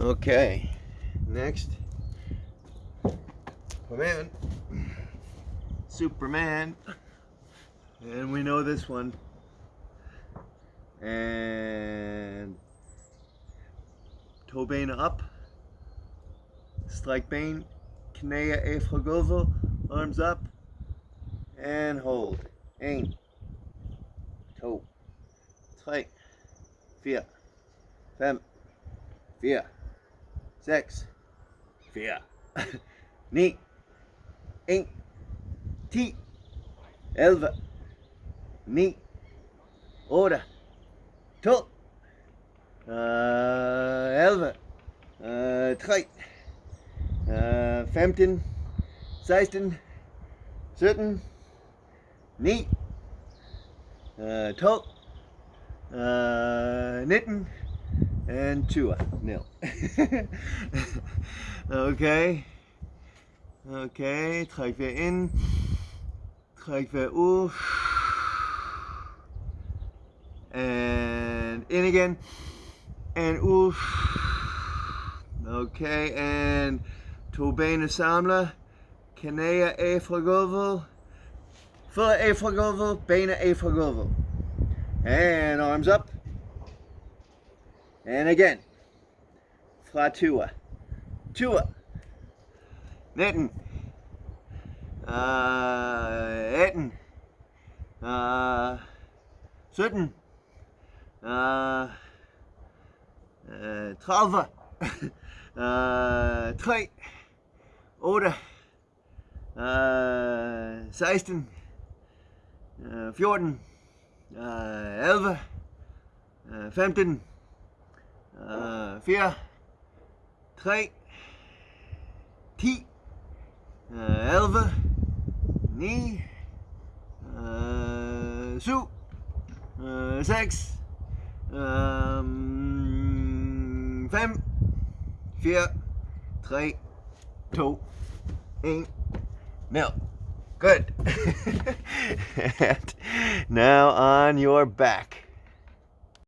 Okay, next. Come. Superman. And we know this one. And Tobane up. Strike bane. Knea Efragovo. Arms up. And hold. Aim. Toe. Tight. Fear. Fem. Fear. 6, 4, 9, 1, 10, 11, 9, 8, 12, øh, 11, øh, 3, øh, 15, 16, 17, 9, øh, 12, øh, 19, And 20. Nil. okay. Okay, træk vejret ind. Træk vejret ud. And in again. And ud. Okay, and to bene samler. Knæer af fra gulvet. Fødder af fra gulvet. Bene af fra gulvet. And arms up. And again. Fra 20. 20. 19. Uh, 18. Uh, 17. Uh, uh, 30. uh, 3. 8. Uh, 16. Uh, 14. Uh, 11. Uh, 15. Uh, 4. 3. 10. Uh, 11. 9. Uh, 7. Uh, 6. Um, 5. 4. 3. 2. 1. Nil. Good. and now on your back.